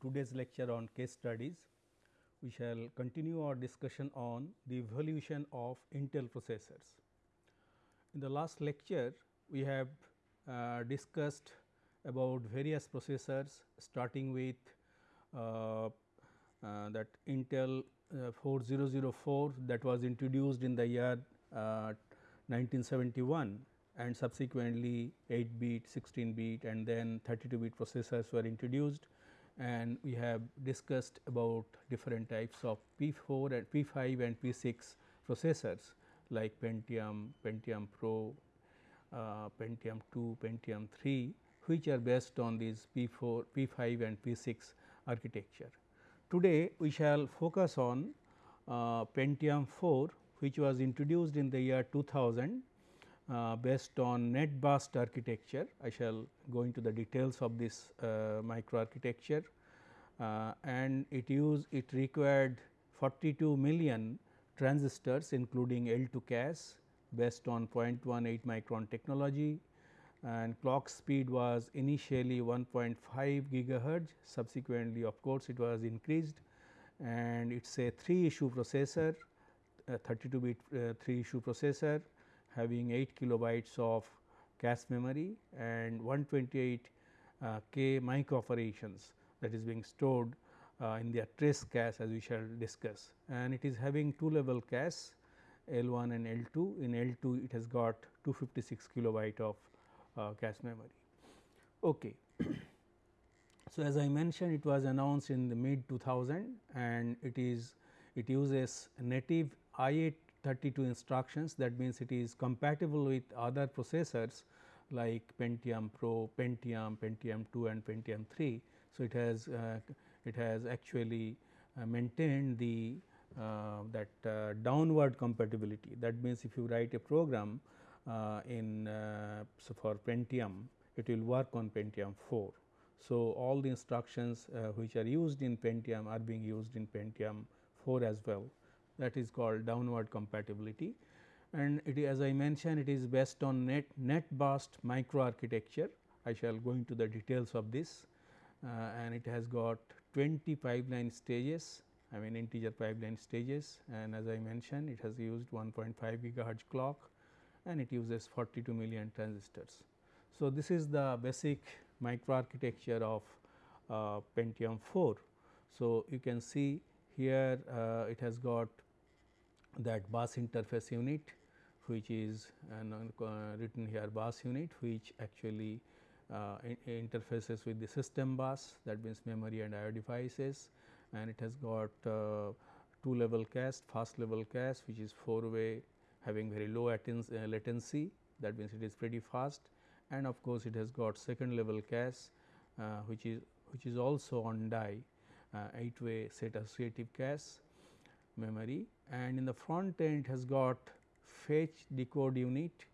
Today's lecture on case studies. We shall continue our discussion on the evolution of Intel processors. In the last lecture, we have uh, discussed about various processors starting with uh, uh, that Intel uh, 4004 that was introduced in the year 1971 uh, and subsequently 8 bit, 16 bit and then 32 bit processors were introduced and we have discussed about different types of P4 and P5 and P6 processors like Pentium, Pentium Pro, uh, Pentium 2, Pentium 3 which are based on these P4, P5 and P6 architecture. Today we shall focus on uh, Pentium 4 which was introduced in the year 2000 uh, based on net burst architecture. I shall go into the details of this uh, microarchitecture. Uh, and it used it required 42 million transistors including L2 cache based on 0.18 micron technology. And clock speed was initially 1.5 gigahertz. Subsequently of course, it was increased. And it is a 3 issue processor 32 bit uh, 3 issue processor having 8 kilobytes of cache memory and 128 uh, k micro operations that is being stored uh, in the trace cache as we shall discuss and it is having two level cache L 1 and L 2 in L 2 it has got 256 kilobyte of uh, cache memory. Okay. so, as I mentioned it was announced in the mid 2000 and it is it uses native I 8 32 instructions that means it is compatible with other processors like Pentium Pro, Pentium, Pentium 2 and Pentium 3. So, it has uh, it has actually uh, maintained the uh, that uh, downward compatibility that means if you write a program uh, in uh, so for Pentium it will work on Pentium 4. So, all the instructions which are used in Pentium are being used in Pentium 4 as well that is called downward compatibility and it as I mentioned it is based on net net burst microarchitecture. I shall go into the details of this uh, and it has got 20 pipeline stages I mean integer pipeline stages and as I mentioned it has used 1.5 gigahertz clock and it uses 42 million transistors. So, this is the basic microarchitecture of uh, Pentium 4. So, you can see here uh, it has got that bus interface unit which is uh, written here bus unit which actually uh, in interfaces with the system bus that means memory and IO devices. And it has got uh, two level cache fast level cache which is 4 way having very low uh, latency. That means it is pretty fast. And of course, it has got second level cache uh, which is which is also on die uh, 8 way set associative cache memory and in the front end it has got fetch decode unit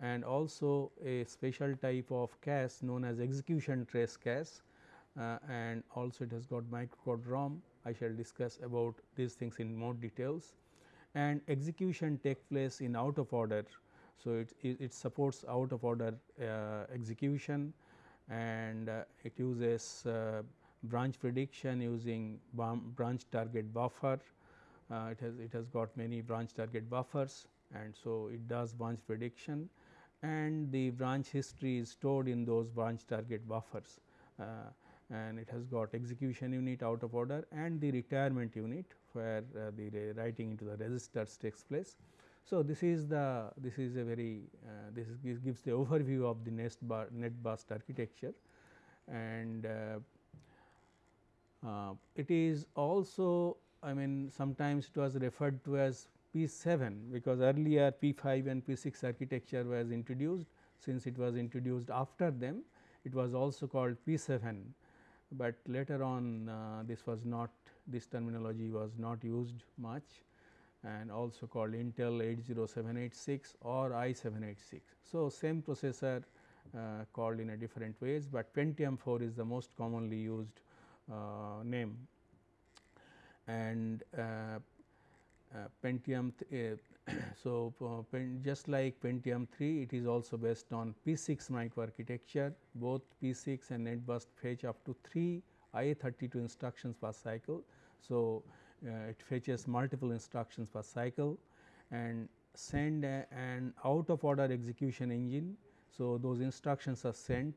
and also a special type of cache known as execution trace cache uh, and also it has got microcode ROM. I shall discuss about these things in more details and execution take place in out of order. So, it, it, it supports out of order uh, execution and uh, it uses uh, branch prediction using branch target buffer it has it has got many branch target buffers and so it does branch prediction and the branch history is stored in those branch target buffers uh, and it has got execution unit out of order and the retirement unit where uh, the writing into the registers takes place. So, this is the this is a very uh, this is, gives the overview of the net bar net burst architecture and uh, uh, it is also I mean sometimes it was referred to as P 7 because earlier P 5 and P 6 architecture was introduced. Since it was introduced after them it was also called P 7, but later on uh, this was not this terminology was not used much and also called Intel 80786 or i 786. So, same processor uh, called in a different ways, but Pentium 4 is the most commonly used uh, name and uh, uh, Pentium so, uh, just like Pentium 3 it is also based on P6 microarchitecture both P6 and NetBurst fetch up to 3 IA32 instructions per cycle. So, it fetches multiple instructions per cycle and send an out of order execution engine. So, those instructions are sent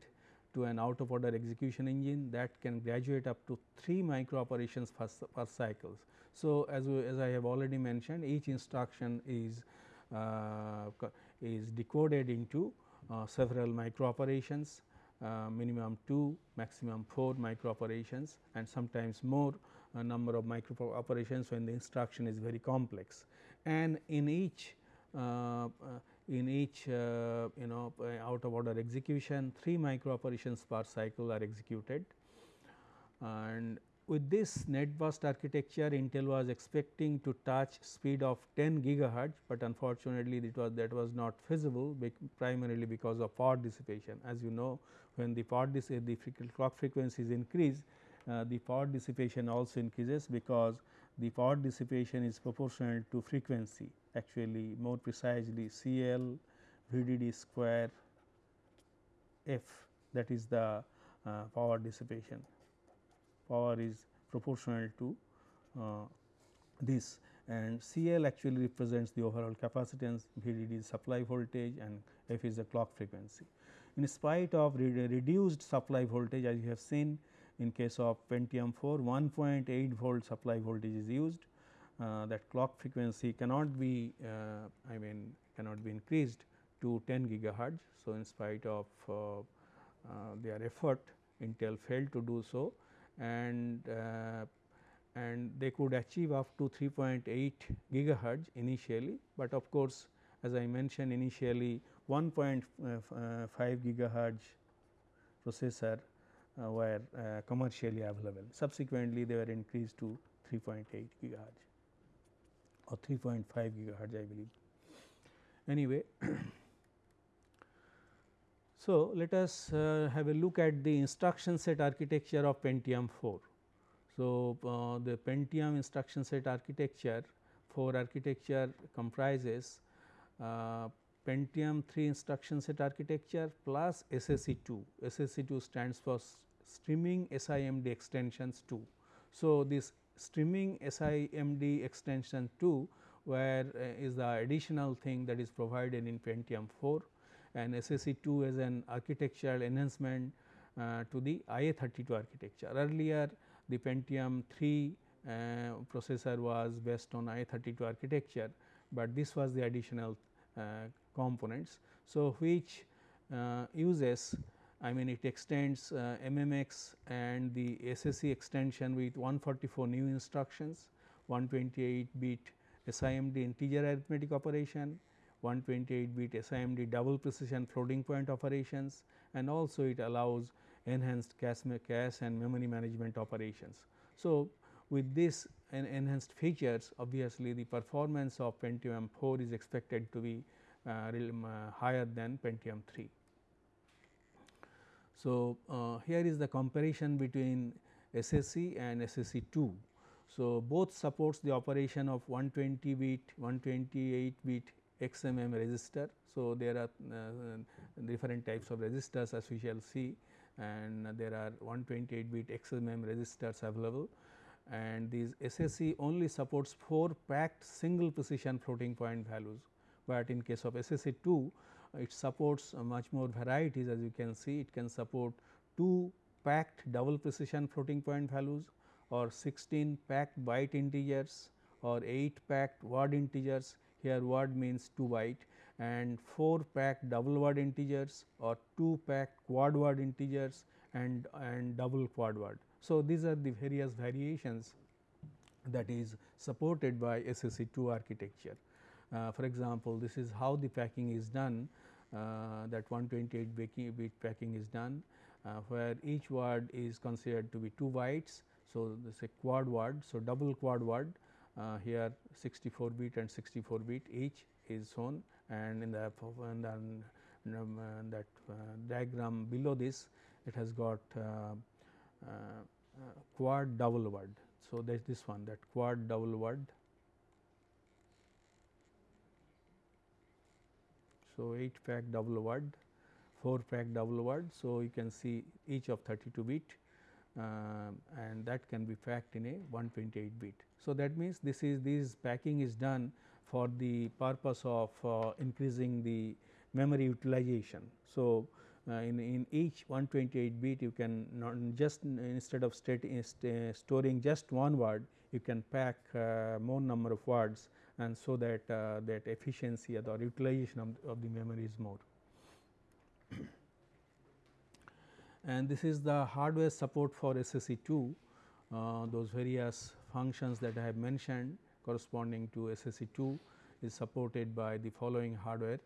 to an out of order execution engine that can graduate up to 3 micro operations per, per cycles. So, as, we, as I have already mentioned each instruction is uh, is decoded into uh, several micro operations uh, minimum 2 maximum 4 micro operations and sometimes more uh, number of micro operations when the instruction is very complex and in each uh, in each uh, you know uh, out of order execution 3 micro operations per cycle are executed and with this net burst architecture Intel was expecting to touch speed of 10 gigahertz, but unfortunately it was that was not feasible primarily because of power dissipation. As you know when the power the clock frequencies increase uh, the power dissipation also increases because the power dissipation is proportional to frequency actually more precisely CL VDD square F that is the uh, power dissipation. Power is proportional to uh, this and CL actually represents the overall capacitance, VDD is supply voltage and F is the clock frequency. In spite of re reduced supply voltage as you have seen in case of Pentium 4 1.8 volt supply voltage is used. Uh, that clock frequency cannot be uh, I mean cannot be increased to 10 gigahertz. So, in spite of uh, their effort Intel failed to do so. And and they could achieve up to 3.8 gigahertz initially, but of course, as I mentioned initially 1.5 gigahertz processor uh, were uh, commercially available. Subsequently, they were increased to 3.8 gigahertz or 3.5 gigahertz I believe. Anyway, so let us uh, have a look at the instruction set architecture of Pentium 4. So, uh, the Pentium instruction set architecture 4 architecture comprises uh, Pentium 3 instruction set architecture plus SSE 2. SSE 2 stands for streaming SIMD extensions 2. So, this streaming SIMD extension 2 where uh, is the additional thing that is provided in Pentium 4 and SSE 2 is an architectural enhancement uh, to the IA32 architecture. Earlier the Pentium 3 uh, processor was based on IA32 architecture, but this was the additional uh, components. So, which uh, uses I mean it extends uh, MMX and the SSE extension with 144 new instructions, 128 bit SIMD integer arithmetic operation, 128 bit SIMD double precision floating point operations and also it allows enhanced cache, cache and memory management operations. So, with this en enhanced features obviously the performance of Pentium 4 is expected to be uh, uh, higher than Pentium 3. So, uh, here is the comparison between SSE and SSE 2. So, both supports the operation of 120 bit, 128 bit XMM register. So, there are uh, different types of registers as we shall see and there are 128 bit XMM registers available and these SSE only supports 4 packed single precision floating point values, but in case of SSE 2 it supports uh, much more varieties as you can see it can support 2 packed double precision floating point values or 16 packed byte integers or 8 packed word integers here word means 2 byte and 4 packed double word integers or 2 packed quad word integers and, and double quad word. So, these are the various variations that is supported by SSE 2 architecture. Uh, for example, this is how the packing is done uh, that 128 bit packing is done uh, where each word is considered to be 2 bytes. So, this is a quad word. So, double quad word uh, here 64 bit and 64 bit each is shown and in the, um, that diagram below this it has got quad double word. So, that is this one that quad double word So, 8 pack double word, 4 pack double word. So, you can see each of 32 bit uh, and that can be packed in a 128 bit. So, that means this is this packing is done for the purpose of uh, increasing the memory utilization. So, uh, in, in each 128 bit you can not just instead of state, storing just one word you can pack uh, more number of words and so that uh, that efficiency or utilization of, of the memory is more. and this is the hardware support for SSE2 uh, those various functions that I have mentioned corresponding to SSE2 is supported by the following hardware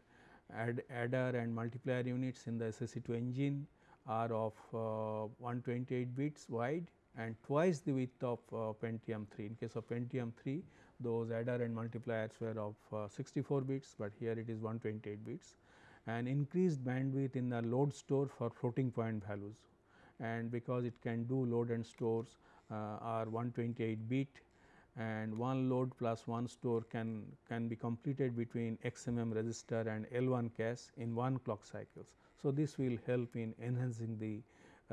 add adder and multiplier units in the SSE2 engine are of uh, 128 bits wide and twice the width of uh, Pentium 3. In case of Pentium 3 those adder and multipliers were of uh, 64 bits, but here it is 128 bits and increased bandwidth in the load store for floating point values and because it can do load and stores uh, are 128 bit and one load plus one store can can be completed between XMM register and L1 cache in one clock cycles. So, this will help in enhancing the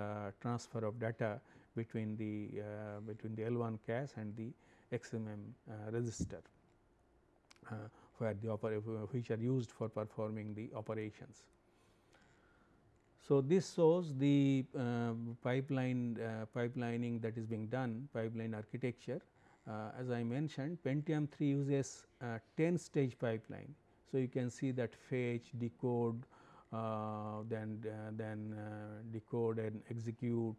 uh, transfer of data between the uh, between the L1 cache and the XMM uh, register uh, where the which are used for performing the operations. So, this shows the uh, pipeline uh, pipelining that is being done pipeline architecture uh, as I mentioned Pentium 3 uses 10 stage pipeline. So, you can see that fetch, decode, uh, then then decode and execute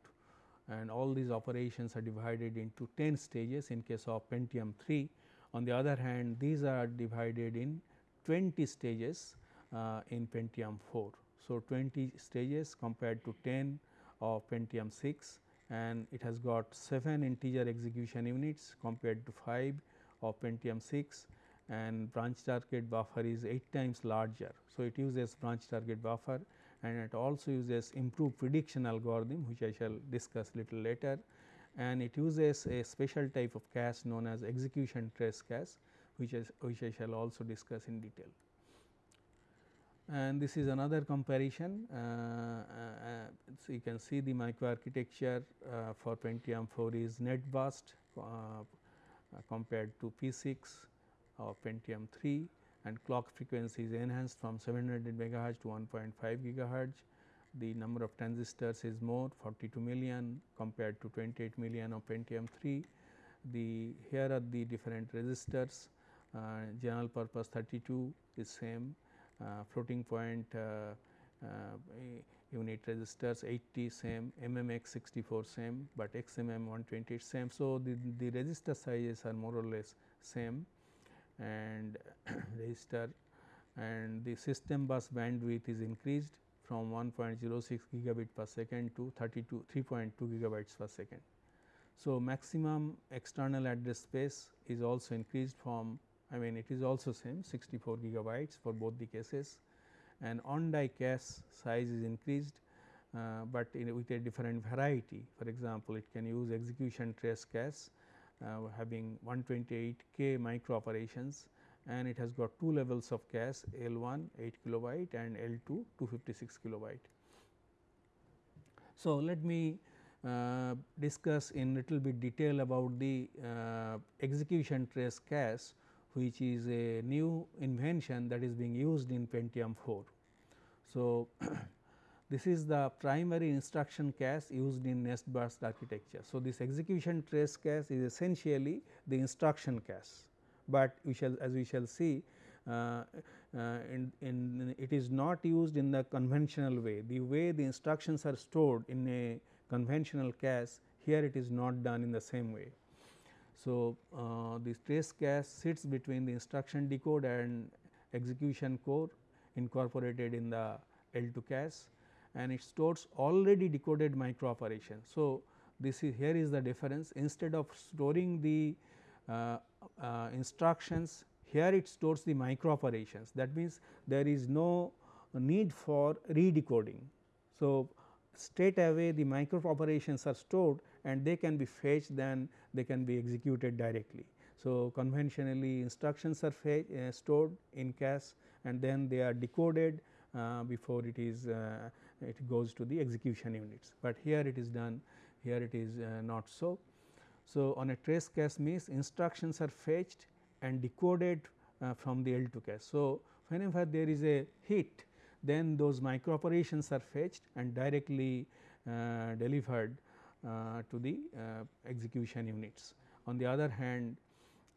and all these operations are divided into 10 stages in case of Pentium 3. On the other hand, these are divided in 20 stages uh, in Pentium 4. So, 20 stages compared to 10 of Pentium 6 and it has got 7 integer execution units compared to 5 of Pentium 6 and branch target buffer is 8 times larger. So, it uses branch target buffer and it also uses improved prediction algorithm which I shall discuss little later. And it uses a special type of cache known as execution trace cache which is which I shall also discuss in detail. And this is another comparison. Uh, uh, so, you can see the microarchitecture uh, for Pentium 4 is net burst uh, uh, compared to P 6 or Pentium 3 and clock frequency is enhanced from 700 megahertz to 1.5 gigahertz. The number of transistors is more 42 million compared to 28 million of Pentium 3. The here are the different registers uh, general purpose 32 is same uh, floating point uh, uh, unit registers 80 same, MMX 64 same, but XMM 120 same. So, the, the register sizes are more or less same and register and the system bus bandwidth is increased from 1.06 gigabit per second to 32 3.2 gigabytes per second. So, maximum external address space is also increased from I mean it is also same 64 gigabytes for both the cases and on die cache size is increased, uh, but with a different variety. For example, it can use execution trace cache having 128 k micro operations and it has got two levels of cache L1 8 kilobyte and L2 256 kilobyte. So, let me uh, discuss in little bit detail about the uh, execution trace cache which is a new invention that is being used in Pentium 4. So, this is the primary instruction cache used in net burst architecture. So, this execution trace cache is essentially the instruction cache, but we shall as we shall see uh, uh, in, in it is not used in the conventional way. The way the instructions are stored in a conventional cache here it is not done in the same way. So, uh, this trace cache sits between the instruction decode and execution core incorporated in the L2 cache and it stores already decoded micro operations. So, this is here is the difference instead of storing the uh, uh, instructions here it stores the micro operations that means there is no need for redecoding. So, straight away the micro operations are stored and they can be fetched then they can be executed directly. So, conventionally instructions are uh, stored in cache and then they are decoded uh, before it is uh, it goes to the execution units, but here it is done here it is uh, not so. So, on a trace cache means instructions are fetched and decoded uh, from the L2 cache. So, whenever there is a hit then those micro operations are fetched and directly uh, delivered uh, to the uh, execution units. On the other hand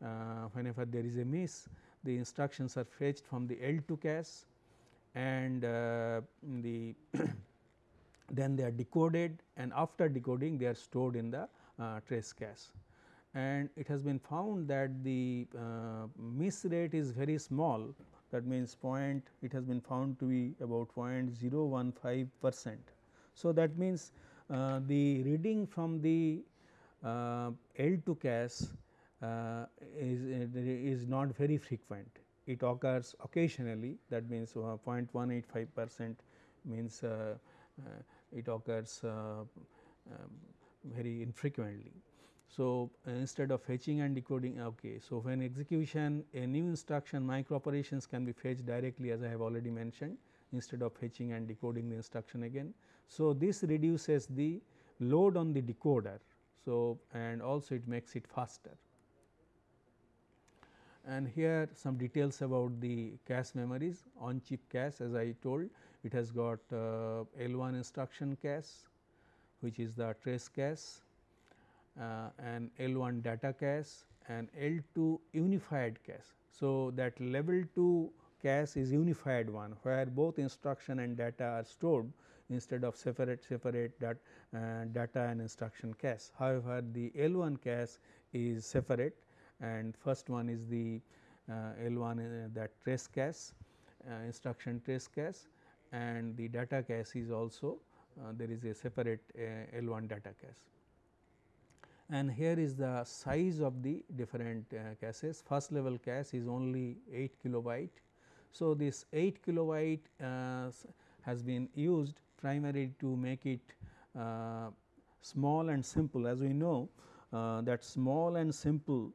uh, whenever there is a miss the instructions are fetched from the L2 cache and uh, the then they are decoded and after decoding they are stored in the uh, trace cache. And it has been found that the uh, miss rate is very small that means point it has been found to be about 0.015 percent. So, that means uh, the reading from the uh, L2 cache uh, is, is not very frequent. It occurs occasionally that means uh, 0.185 percent means uh, uh, it occurs um, very infrequently. So, instead of fetching and decoding okay. So, when execution a new instruction micro operations can be fetched directly as I have already mentioned instead of fetching and decoding the instruction again. So, this reduces the load on the decoder. So, and also it makes it faster. And here some details about the cache memories on chip cache as I told it has got uh, L1 instruction cache which is the trace cache uh, and L1 data cache and L2 unified cache. So, that level 2 cache is unified one where both instruction and data are stored instead of separate separate that uh, data and instruction cache. However, the L1 cache is separate and first one is the uh, L1 uh, that trace cache uh, instruction trace cache and the data cache is also uh, there is a separate uh, L1 data cache. And here is the size of the different caches first level cache is only 8 kilobyte. So, this 8 kilobyte has been used primarily to make it uh, small and simple as we know uh, that small and simple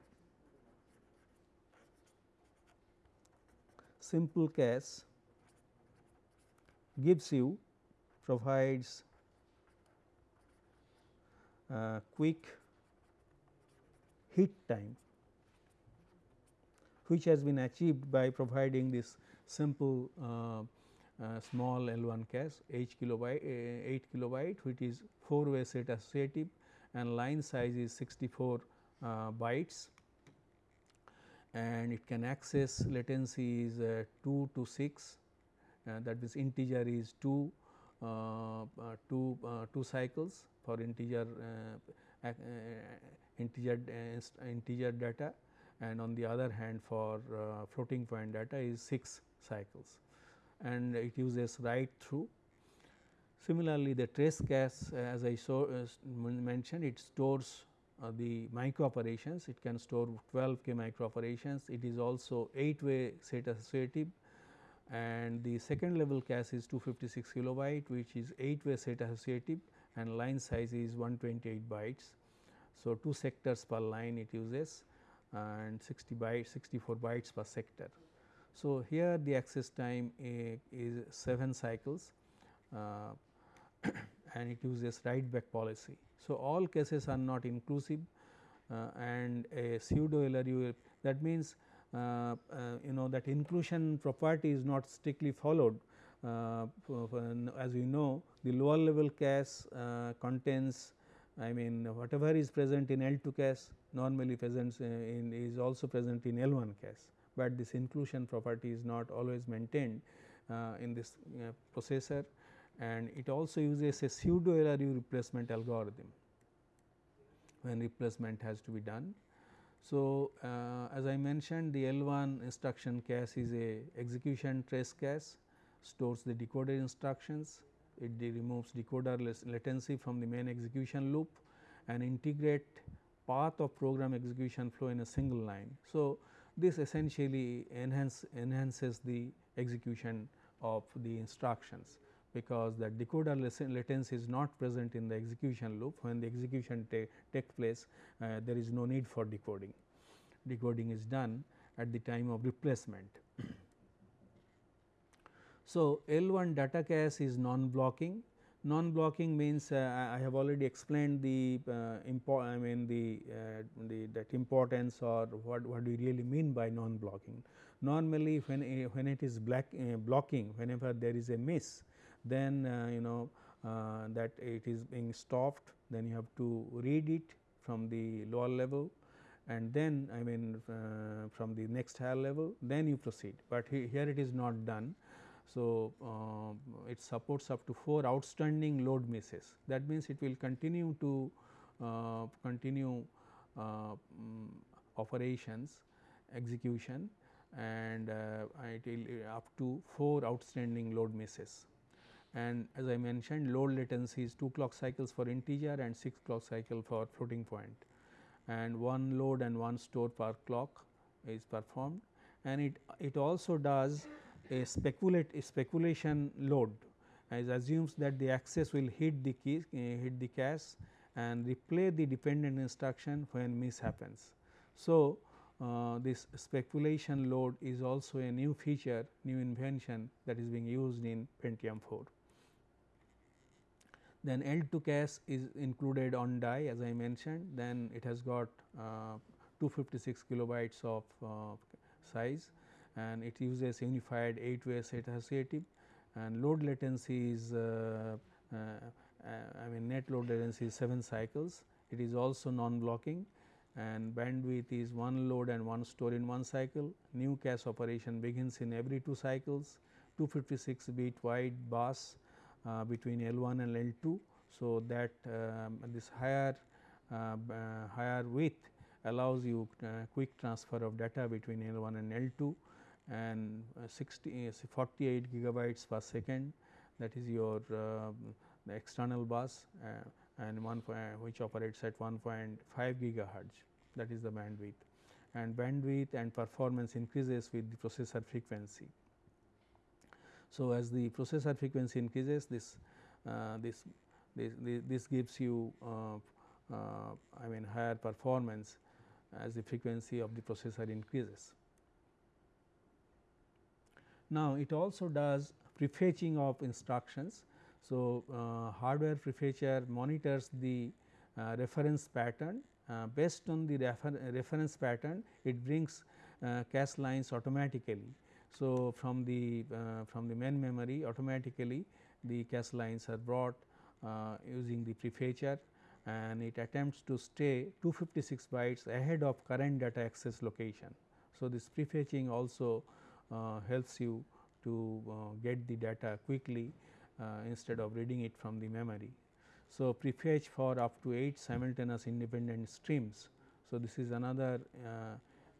simple cache gives you provides uh, quick hit time which has been achieved by providing this simple uh, uh, small L1 cache 8 kilobyte uh, 8 kilobyte which is 4 way set associative and line size is 64 uh, bytes and it can access latency is uh, 2 to 6 uh, that means integer is 2 uh, 2 2 cycles for integer integer integer data and on the other hand for floating point data is 6 cycles and it uses write through. Similarly, the trace cache as I uh, mentioned it stores uh, the micro operations it can store 12 k micro operations it is also 8 way set associative and the second level cache is 256 kilobyte which is 8 way set associative and line size is 128 bytes. So, 2 sectors per line it uses and 60 bytes 64 bytes per sector. So, here the access time uh, is 7 cycles uh, and it uses write back policy. So, all cases are not inclusive uh, and a pseudo LRU that means uh, uh, you know that inclusion property is not strictly followed. Uh, as you know the lower level cache contains I mean whatever is present in L2 cache normally present in is also present in L1 cache, but this inclusion property is not always maintained uh, in this uh, processor and it also uses a pseudo LRU replacement algorithm when replacement has to be done. So, uh, as I mentioned the L1 instruction cache is a execution trace cache stores the decoded instructions, it removes decoder latency from the main execution loop and integrate path of program execution flow in a single line. So, this essentially enhance, enhances the execution of the instructions because the decoder latency is not present in the execution loop when the execution ta takes place uh, there is no need for decoding decoding is done at the time of replacement. so, L 1 data cache is non blocking non-blocking means uh, I have already explained the uh, I mean the, uh, the that importance or what what do we really mean by non-blocking. Normally, when when it is black uh, blocking, whenever there is a miss, then uh, you know uh, that it is being stopped. Then you have to read it from the lower level, and then I mean from the next higher level. Then you proceed, but he, here it is not done so, uh, it supports up to 4 outstanding load misses that means it will continue to uh, continue um, operations execution and uh, it will up to 4 outstanding load misses. And as I mentioned load latency is 2 clock cycles for integer and 6 clock cycle for floating point and one load and one store per clock is performed and it, it also does a speculate a speculation load as assumes that the access will hit the key uh, hit the cache and replay the dependent instruction when miss happens. So, uh, this speculation load is also a new feature new invention that is being used in Pentium 4. Then L2 cache is included on die as I mentioned then it has got uh, 256 kilobytes of uh, size and it uses unified 8 way set associative and load latency is uh, uh, uh, I mean net load latency is 7 cycles. It is also non blocking and bandwidth is one load and one store in one cycle. New cache operation begins in every 2 cycles 256 bit wide bus uh, between L1 and L2. So, that um, this higher uh, uh, higher width allows you quick transfer of data between L1 and L2 and uh, 60 uh, 48 gigabytes per second that is your uh, external bus and one which operates at 1.5 gigahertz that is the bandwidth and bandwidth and performance increases with the processor frequency. So, as the processor frequency increases this uh, this, this, this gives you uh, uh, I mean higher performance as the frequency of the processor increases. Now, it also does prefetching of instructions. So, uh, hardware prefetcher monitors the uh, reference pattern uh, based on the refer reference pattern it brings uh, cache lines automatically. So, from the uh, from the main memory automatically the cache lines are brought uh, using the prefetcher and it attempts to stay 256 bytes ahead of current data access location. So, this prefetching also uh, helps you to uh, get the data quickly uh, instead of reading it from the memory. So, prefetch for up to 8 simultaneous independent streams. So, this is another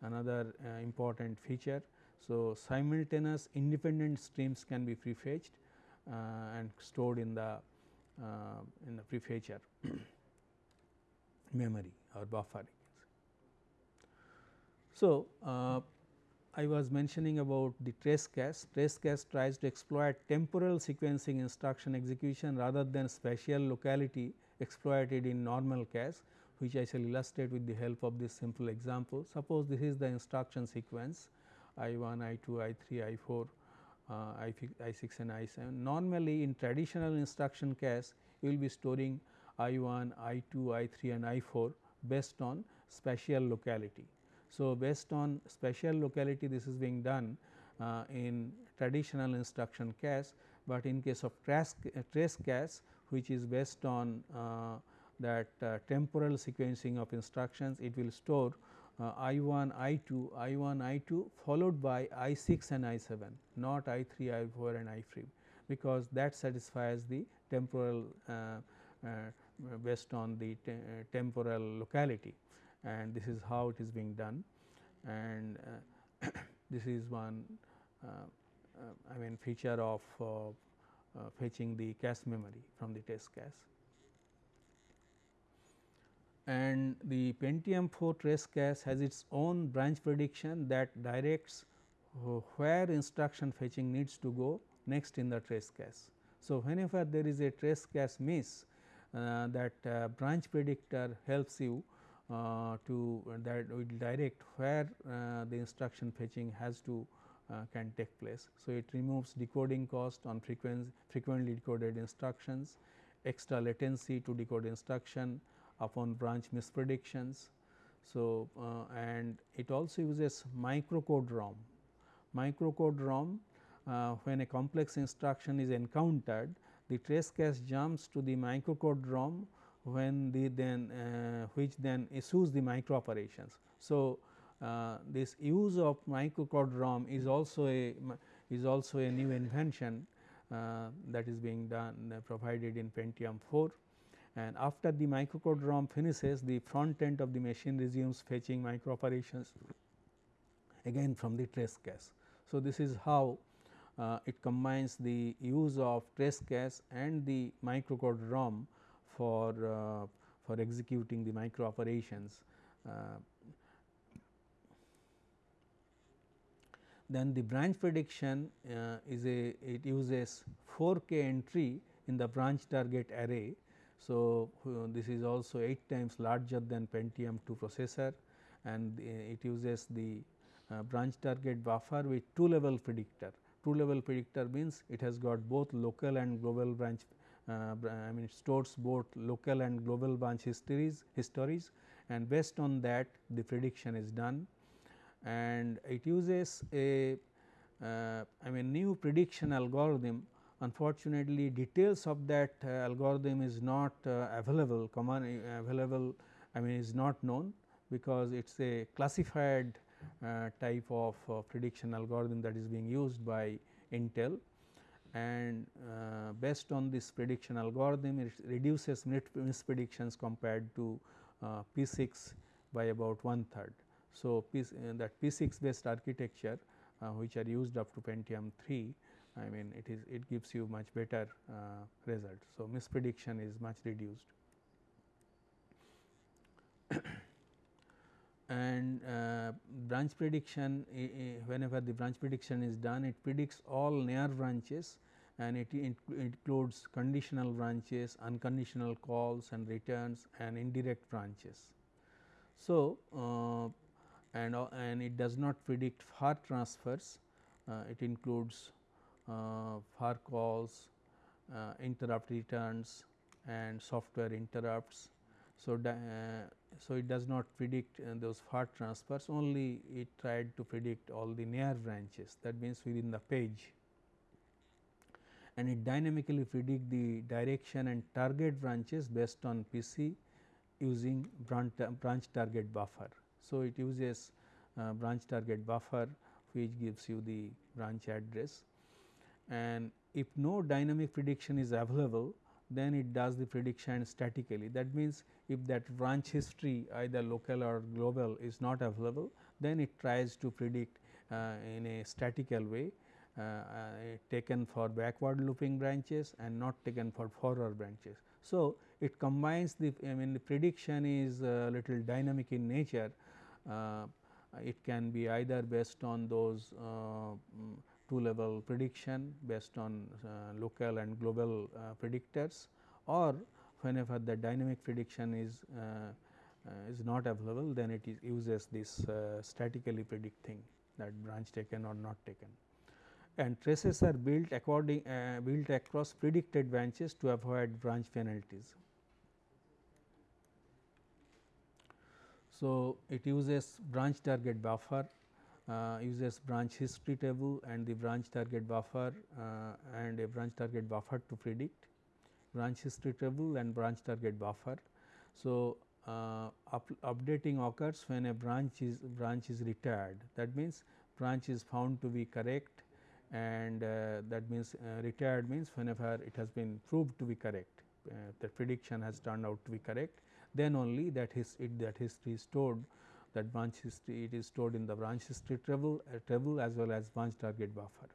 another important feature. So, simultaneous independent streams can be prefetched uh, and stored in the uh, in the prefetcher memory or buffer. So, uh, I was mentioning about the trace cache. Trace cache tries to exploit temporal sequencing instruction execution rather than spatial locality exploited in normal cache which I shall illustrate with the help of this simple example. Suppose this is the instruction sequence I 1, I 2, I 3, I 4, uh, I, I 6 and I 7. Normally in traditional instruction cache you will be storing I 1, I 2, I 3 and I 4 based on spatial locality. So, based on spatial locality this is being done uh, in traditional instruction cache, but in case of trace, uh, trace cache which is based on uh, that uh, temporal sequencing of instructions it will store I 1 I 2 I 1 I 2 followed by I 6 and I 7 not I 3 I 4 and I 3 because that satisfies the temporal uh, based on the te temporal locality and this is how it is being done and uh, this is one uh, uh, I mean feature of fetching the cache memory from the test cache. And the Pentium 4 trace cache has its own branch prediction that directs where instruction fetching needs to go next in the trace cache. So, whenever there is a trace cache miss uh, that uh, branch predictor helps you uh, to that will direct where uh, the instruction fetching has to uh, can take place. So, it removes decoding cost on frequency frequently decoded instructions, extra latency to decode instruction upon branch mispredictions. So, uh, and it also uses microcode ROM. Microcode ROM uh, when a complex instruction is encountered the trace cache jumps to the microcode ROM when the then uh, which then issues the micro operations. So, uh, this use of microcode ROM is also a is also a new invention uh, that is being done uh, provided in Pentium 4 and after the microcode ROM finishes the front end of the machine resumes fetching micro operations again from the trace cache. So, this is how uh, it combines the use of trace cache and the microcode ROM for uh, for executing the micro operations. Uh, then the branch prediction uh, is a it uses 4k entry in the branch target array. So, this is also 8 times larger than Pentium 2 processor and it uses the uh, branch target buffer with 2 level predictor. 2 level predictor means it has got both local and global branch uh, I mean stores both local and global branch histories histories and based on that the prediction is done and it uses a uh, I mean new prediction algorithm unfortunately details of that uh, algorithm is not uh, available common uh, available I mean is not known because it is a classified uh, type of uh, prediction algorithm that is being used by Intel and uh, based on this prediction algorithm it reduces mispredictions compared to uh, P 6 by about one third. So, P, that P 6 based architecture which are used up to Pentium 3 I mean it is it gives you much better uh, result. So, misprediction is much reduced. and uh, branch prediction whenever the branch prediction is done it predicts all near branches and it, it includes conditional branches, unconditional calls and returns and indirect branches. So, uh, and, uh, and it does not predict far transfers, uh, it includes far calls, uh, interrupt returns and software interrupts. So, uh, so it does not predict those far transfers only it tried to predict all the near branches that means within the page and it dynamically predict the direction and target branches based on PC using branch, branch target buffer. So, it uses uh, branch target buffer which gives you the branch address and if no dynamic prediction is available then it does the prediction statically. That means, if that branch history either local or global is not available then it tries to predict uh, in a statical way uh, uh, taken for backward looping branches and not taken for forward branches. So, it combines the I mean the prediction is a little dynamic in nature. Uh, it can be either based on those uh, two level prediction based on uh, local and global uh, predictors or whenever the dynamic prediction is is not available then it uses this statically predicting that branch taken or not taken and traces are built according uh, built across predicted branches to avoid branch penalties. So, it uses branch target buffer uh, uses branch history table and the branch target buffer uh, and a branch target buffer to predict branch history table and branch target buffer. So, uh, up, updating occurs when a branch is branch is retired that means branch is found to be correct and uh, that means uh, retired means whenever it has been proved to be correct uh, the prediction has turned out to be correct then only that his it, that history is stored that branch history it is stored in the branch history table uh, table as well as branch target buffer.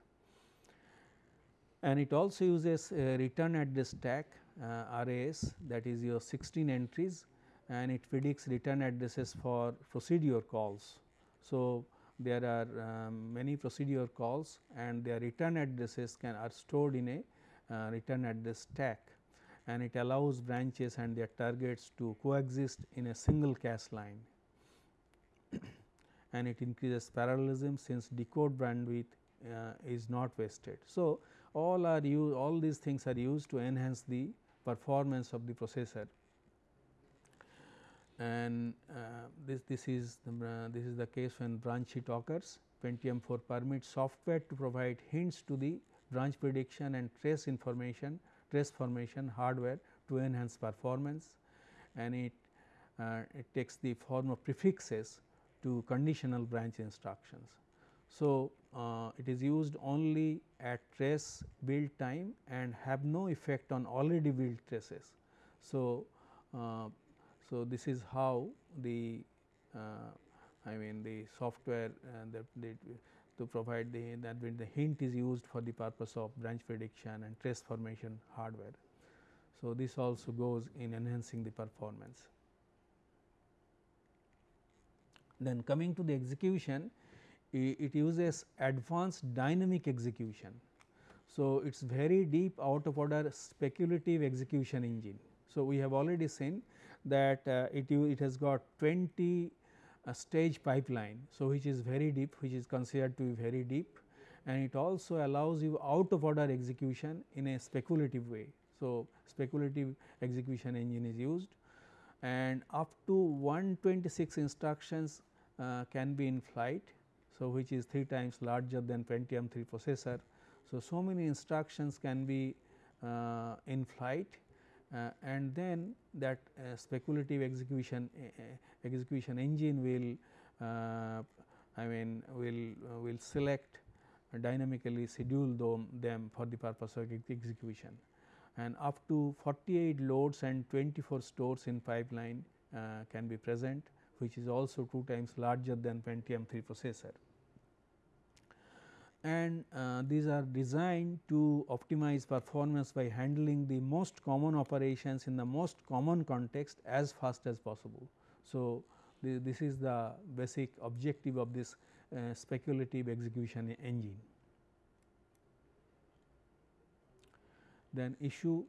And it also uses return address stack uh, RAS that is your 16 entries and it predicts return addresses for procedure calls. So, there are um, many procedure calls and their return addresses can are stored in a uh, return address stack and it allows branches and their targets to coexist in a single cache line and it increases parallelism since decode bandwidth uh, is not wasted. So, all are used all these things are used to enhance the performance of the processor and uh, this this is the, uh, this is the case when branch hit occurs Pentium 4 permits software to provide hints to the branch prediction and trace information trace formation hardware to enhance performance and it uh, it takes the form of prefixes to conditional branch instructions. So, uh, it is used only at trace build time and have no effect on already built traces. So, uh, so this is how the uh, I mean the software uh, that to provide the that when the hint is used for the purpose of branch prediction and trace formation hardware. So, this also goes in enhancing the performance. Then coming to the execution, it uses advanced dynamic execution. So, it is very deep out of order speculative execution engine. So, we have already seen that uh, it, it has got 20 uh, stage pipeline. So, which is very deep which is considered to be very deep and it also allows you out of order execution in a speculative way. So, speculative execution engine is used and up to 126 instructions can be in flight. So, which is 3 times larger than Pentium 3 processor. So, so many instructions can be uh, in flight uh, and then that uh, speculative execution uh, uh, execution engine will I mean will will select dynamically schedule them, them for the purpose of execution and up to 48 loads and 24 stores in pipeline can be present which is also 2 times larger than Pentium 3 processor. And uh, these are designed to optimize performance by handling the most common operations in the most common context as fast as possible. So, this is the basic objective of this uh, speculative execution engine. Then issue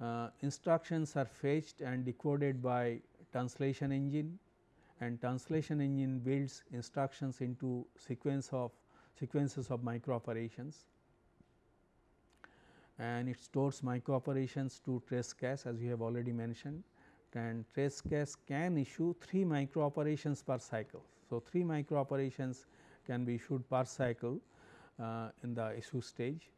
uh, instructions are fetched and decoded by translation engine and translation engine builds instructions into sequence of sequences of micro operations and it stores micro operations to trace cache as we have already mentioned. And trace cache can issue 3 micro operations per cycle. So, 3 micro operations can be issued per cycle uh, in the issue stage.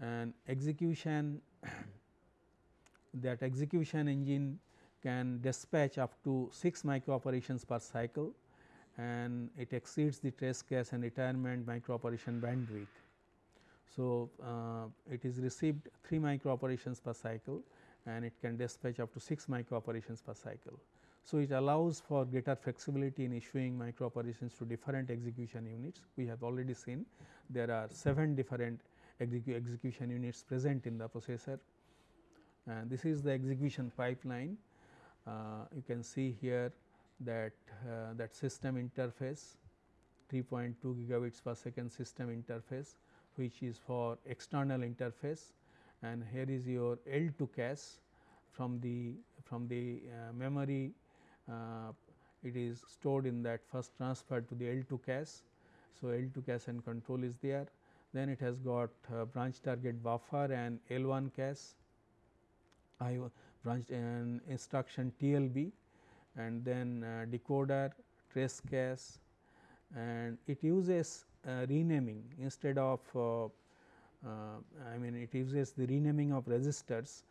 And execution that execution engine can dispatch up to 6 micro operations per cycle and it exceeds the trace cache and retirement micro operation bandwidth. So, uh, it is received 3 micro operations per cycle and it can dispatch up to 6 micro operations per cycle. So, it allows for greater flexibility in issuing micro operations to different execution units. We have already seen there are 7 different execu execution units present in the processor and this is the execution pipeline. Uh, you can see here that uh, that system interface 3.2 gigabits per second system interface which is for external interface. And here is your L2 cache from the from the uh, memory. Uh, it is stored in that first transferred to the L2 cache. So, L2 cache and control is there. Then it has got uh, branch target buffer and L1 cache. I branch and instruction TLB and then uh, decoder trace cache and it uses uh, renaming instead of uh, I mean it uses the renaming of registers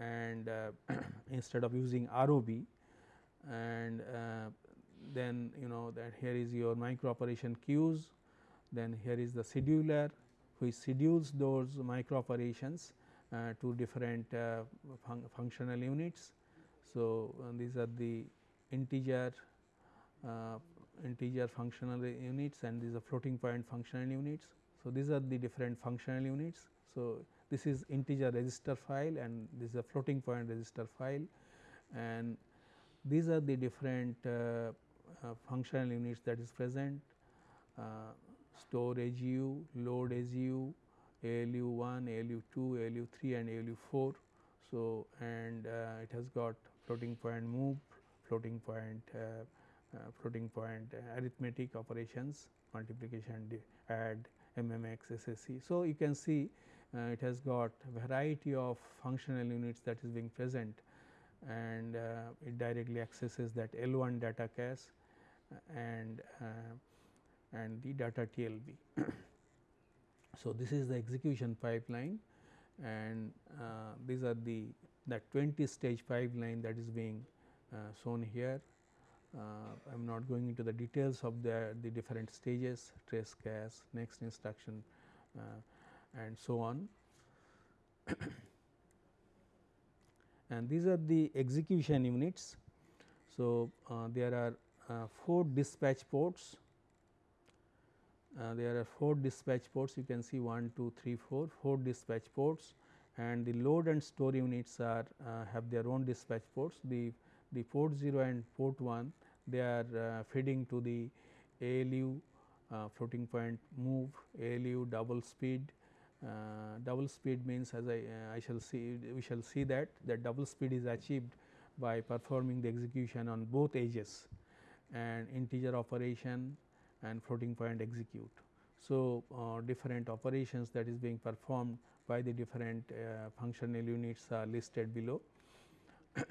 and instead of using ROB and then you know that here is your micro operation queues. Then here is the scheduler which schedules those micro operations uh, to different uh, fun functional units so, uh, these are the integer integer functional units and these are floating point functional units. So, these are the different functional units. So, this is integer register file and this is a floating point register file and these are the different uh, uh, functional units that is present uh, store AGU, load AGU, ALU 1, ALU 2, ALU 3 and ALU 4. So, and uh, it has got floating point move, floating point uh, uh, floating point arithmetic operations multiplication add mmx sse. So, you can see uh, it has got variety of functional units that is being present and uh, it directly accesses that L1 data cache and and the data TLB. so, this is the execution pipeline and uh, these are the that 20 stage pipeline that is being uh, shown here. I am uh, not going into the details of the, the different stages trace cache, next instruction uh, and so on. and these are the execution units. So, uh, there are uh, 4 dispatch ports uh, there are 4 dispatch ports you can see 1, 2, 3, 4, 4 dispatch ports and the load and store units are uh, have their own dispatch ports. The, the port 0 and port 1 they are uh, feeding to the ALU uh, floating point move, ALU double speed. Uh, double speed means as I, I shall see we shall see that that double speed is achieved by performing the execution on both edges and integer operation and floating point execute. So, uh, different operations that is being performed by the different uh, functional units are listed below.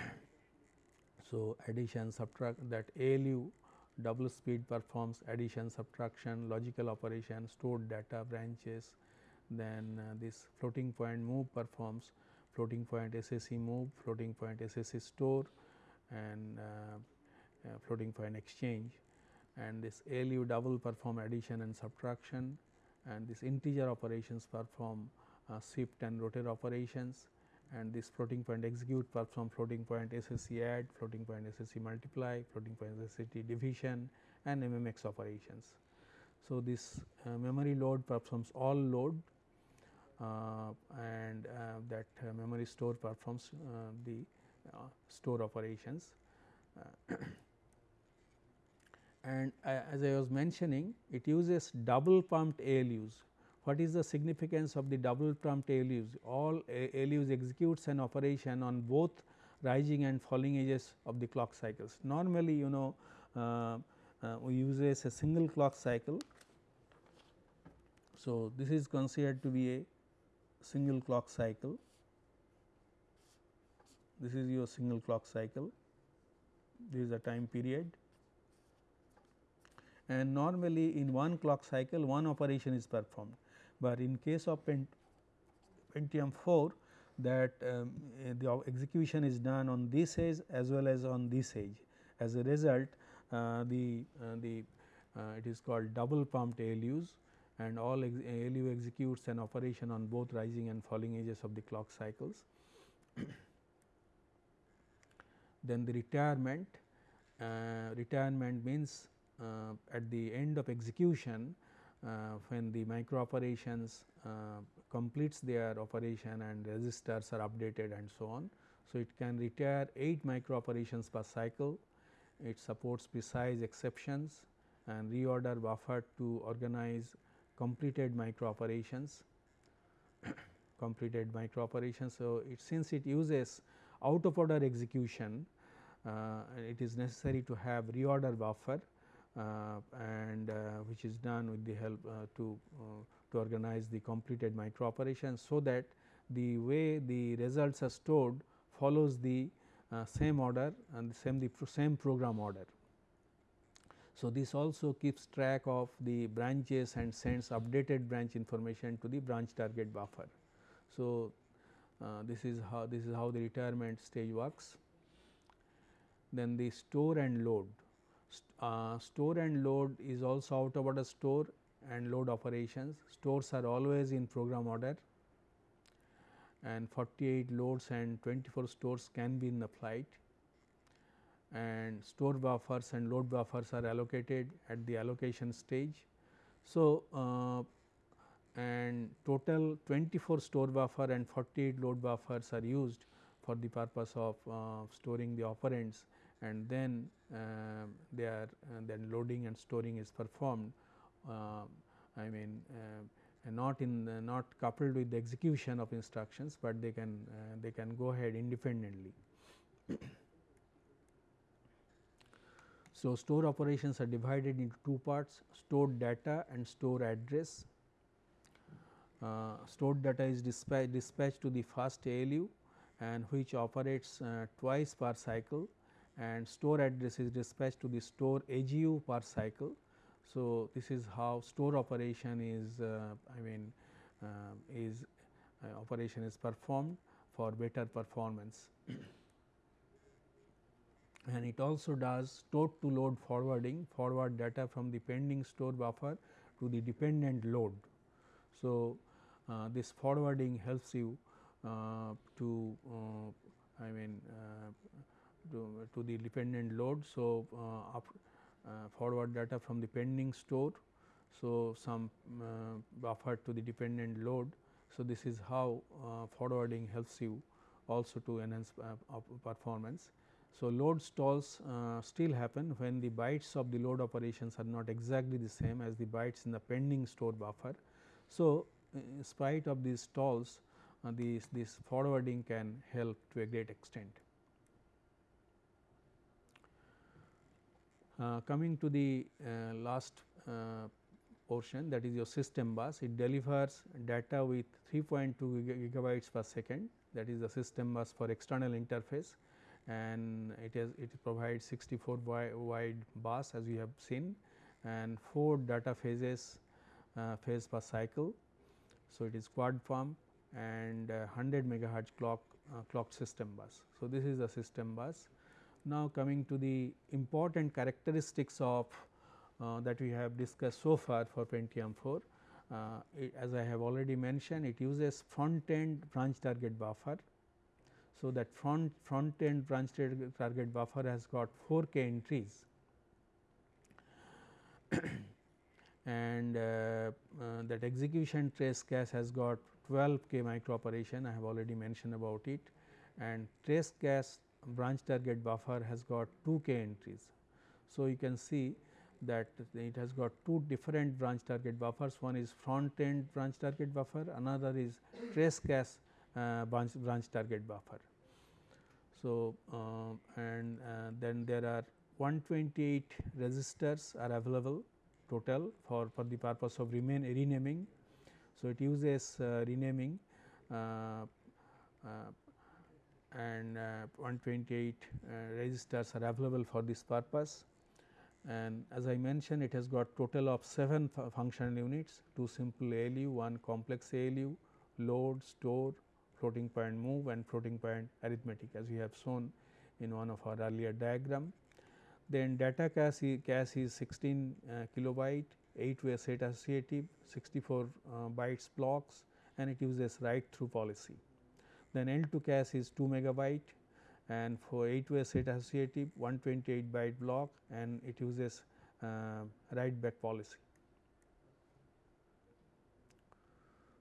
so, addition subtract that ALU double speed performs addition subtraction logical operation stored data branches then uh, this floating point move performs floating point SSE move floating point SSE store and uh, uh, floating point exchange and this ALU double perform addition and subtraction and this integer operations perform uh, shift and rotate operations and this floating point execute perform floating point SSE add, floating point SSE multiply, floating point SSE division and MMX operations. So, this uh, memory load performs all load uh, and uh, that uh, memory store performs uh, the store operations. And as I was mentioning it uses double pumped ALUs. What is the significance of the double pumped ALUs? All ALUs executes an operation on both rising and falling edges of the clock cycles. Normally you know uh, uh, we use a single clock cycle. So, this is considered to be a single clock cycle. This is your single clock cycle, this is a time period and normally in one clock cycle one operation is performed. But in case of Pentium 4 that um, eh, the execution is done on this edge as well as on this edge. As a result uh, the, uh, the uh, it is called double pumped ALUs and all ex ALU executes an operation on both rising and falling edges of the clock cycles. then the retirement, uh, retirement means at the end of execution uh, when the micro operations uh, completes their operation and registers are updated and so on. So, it can retire 8 micro operations per cycle, it supports precise exceptions and reorder buffer to organize completed micro operations completed micro operations. So, it since it uses out of order execution uh, it is necessary to have reorder buffer uh, and uh, which is done with the help uh, to to organize the completed micro operations. So, that the way the results are stored follows the same order and the same the pro same program order. So, this also keeps track of the branches and sends updated branch information to the branch target buffer. So, uh, this is how this is how the retirement stage works. Then the store and load uh, store and load is also out of order store and load operations. Stores are always in program order and 48 loads and 24 stores can be in the flight and store buffers and load buffers are allocated at the allocation stage. So, uh, and total 24 store buffer and 48 load buffers are used for the purpose of uh, storing the operands and then uh, they are uh, then loading and storing is performed. Uh, I mean not in not coupled with the execution of instructions, but they can uh, they can go ahead independently. so, store operations are divided into two parts stored data and store address. Uh, stored data is dispatch, dispatched to the first ALU and which operates uh, twice per cycle and store address is dispatched to the store AGU per cycle. So, this is how store operation is uh, I mean uh, is uh, operation is performed for better performance. and it also does store to load forwarding forward data from the pending store buffer to the dependent load. So, uh, this forwarding helps you uh, to uh, I mean to, to, the dependent load. So, uh, up, uh, forward data from the pending store. So, some uh, buffer to the dependent load. So, this is how forwarding helps you also to enhance performance. So, load stalls uh, still happen when the bytes of the load operations are not exactly the same as the bytes in the pending store buffer. So, in spite of these stalls uh, this, this forwarding can help to a great extent. Coming to the uh, last uh, portion that is your system bus, it delivers data with 3.2 gigabytes per second that is the system bus for external interface and it it provides 64 wide bus as we have seen and 4 data phases uh, phase per cycle. So, it is quad pump and 100 megahertz clock uh, clock system bus. So, this is the system bus. Now, coming to the important characteristics of uh, that we have discussed so far for Pentium 4. Uh, it, as I have already mentioned it uses front end branch target buffer. So, that front front end branch target buffer has got 4 k entries and uh, uh, that execution trace cache has got 12 k micro operation I have already mentioned about it and trace cache branch target buffer has got 2 k entries. So, you can see that it has got two different branch target buffers one is front end branch target buffer another is trace cache uh, branch, branch target buffer. So, uh, and uh, then there are 128 registers are available total for, for the purpose of remain renaming. So, it uses uh, renaming uh, and 128 registers are available for this purpose and as I mentioned it has got total of 7 functional units 2 simple ALU, 1 complex ALU, load, store, floating point move and floating point arithmetic as we have shown in one of our earlier diagram. Then data cache, cache is 16 uh, kilobyte, 8 way set associative, 64 uh, bytes blocks and it uses write through policy. Then L2 cache is 2 megabyte and for 8 way set associative 128 byte block and it uses uh, write back policy.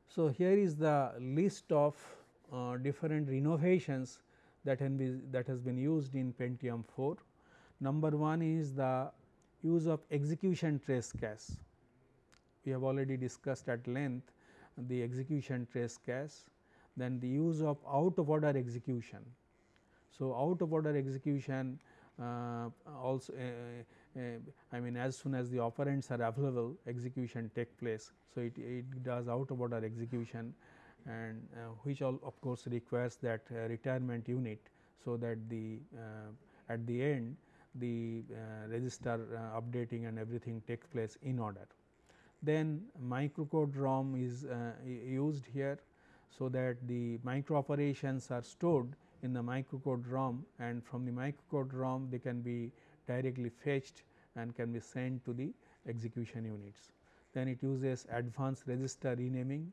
So, here is the list of uh, different renovations that, can be, that has been used in Pentium 4. Number 1 is the use of execution trace cache. We have already discussed at length the execution trace cache, then the use of out of order execution. So, out of order execution uh, also uh, uh, I mean as soon as the operands are available execution take place. So, it, it does out of order execution and uh, which all of course requires that uh, retirement unit. So, that the uh, at the end the register updating and everything takes place in order. Then microcode ROM is used here. So, that the micro operations are stored in the microcode ROM and from the microcode ROM they can be directly fetched and can be sent to the execution units. Then it uses advanced register renaming,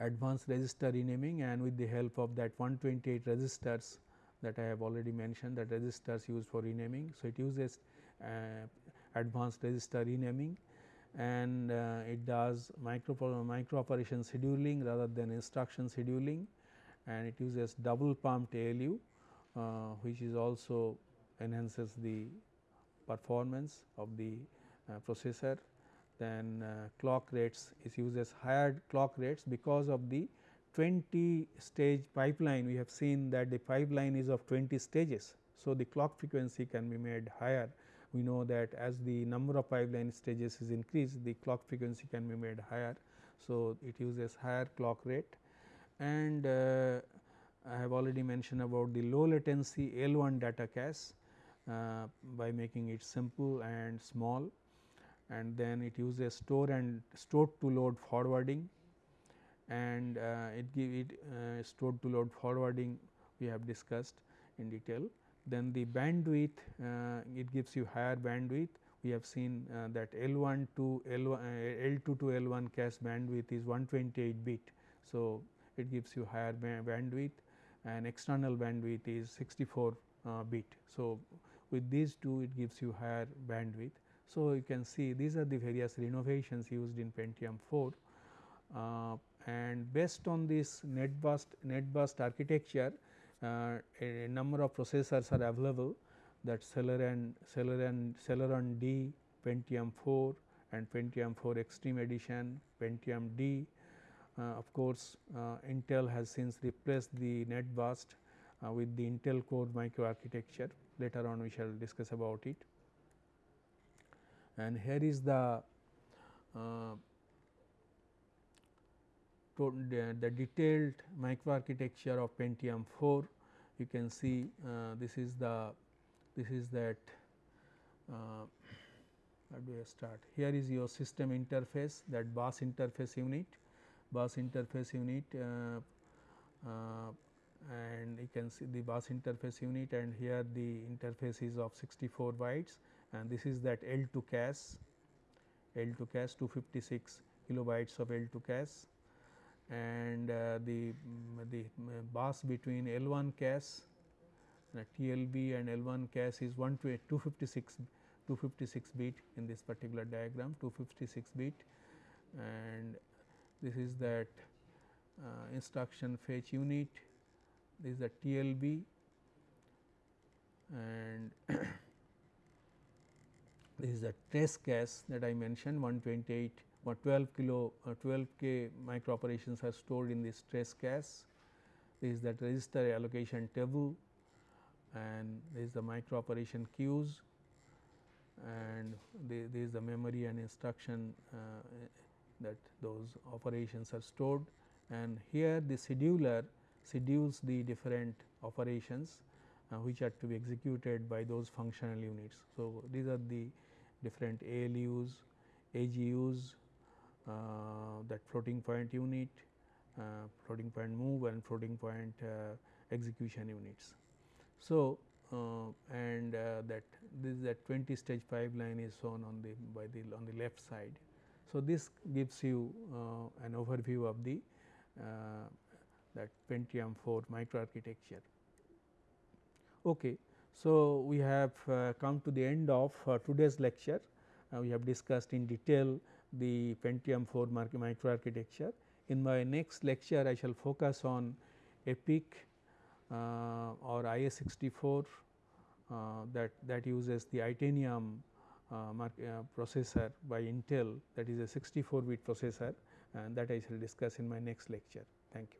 advanced register renaming and with the help of that 128 registers that I have already mentioned that registers used for renaming. So, it uses uh, advanced register renaming and uh, it does micro, micro operation scheduling rather than instruction scheduling and it uses double pumped ALU uh, which is also enhances the performance of the uh, processor. then uh, clock rates it uses higher clock rates because of the 20 stage pipeline we have seen that the pipeline is of 20 stages. So, the clock frequency can be made higher we know that as the number of pipeline stages is increased the clock frequency can be made higher. So, it uses higher clock rate and uh, I have already mentioned about the low latency L1 data cache uh, by making it simple and small and then it uses store and stored to load forwarding and uh, it give it uh, stored to load forwarding we have discussed in detail. Then the bandwidth uh, it gives you higher bandwidth we have seen uh, that L1 to L1 L2 to L1 cache bandwidth is 128 bit. So, it gives you higher bandwidth and external bandwidth is 64 uh, bit. So, with these two it gives you higher bandwidth. So, you can see these are the various renovations used in Pentium 4 uh, and based on this net burst net burst architecture uh, a number of processors are available that Celeron Celeron Celeron D Pentium 4 and Pentium 4 Extreme Edition Pentium D uh, of course, uh, Intel has since replaced the net burst uh, with the Intel core microarchitecture later on we shall discuss about it. And here is the the, detailed microarchitecture of Pentium 4 you can see uh, this is the this is that uh, where do I start? Here is your system interface that bus interface unit bus interface unit uh, uh, and you can see the bus interface unit and here the interface is of 64 bytes and this is that L2 cache L2 cache 256 kilobytes of L2 cache and uh, the the bus between L1 cache uh, TLB and L1 cache is 1 to 256 256 bit in this particular diagram 256 bit and this is that uh, instruction fetch unit, this is the TLB and this is the trace cache that I mentioned 128 or 12 kilo uh, 12 k micro operations are stored in the trace cache. This is that register allocation table and this is the micro operation queues and this is the memory and instruction uh, that those operations are stored and here the scheduler schedules the different operations uh, which are to be executed by those functional units. So, these are the different ALUs, AGUs, that floating point unit, uh, floating point move and floating point uh, execution units. So, uh, and uh, that this is that 20 stage pipeline is shown on the by the on the left side so, this gives you uh, an overview of the uh, that Pentium 4 microarchitecture. Okay. So, we have uh, come to the end of uh, today's lecture. Uh, we have discussed in detail the Pentium 4 microarchitecture. In my next lecture, I shall focus on EPIC uh, or IA64 that that uses the Itanium uh, uh, processor by Intel that is a 64 bit processor and that I shall discuss in my next lecture. Thank you.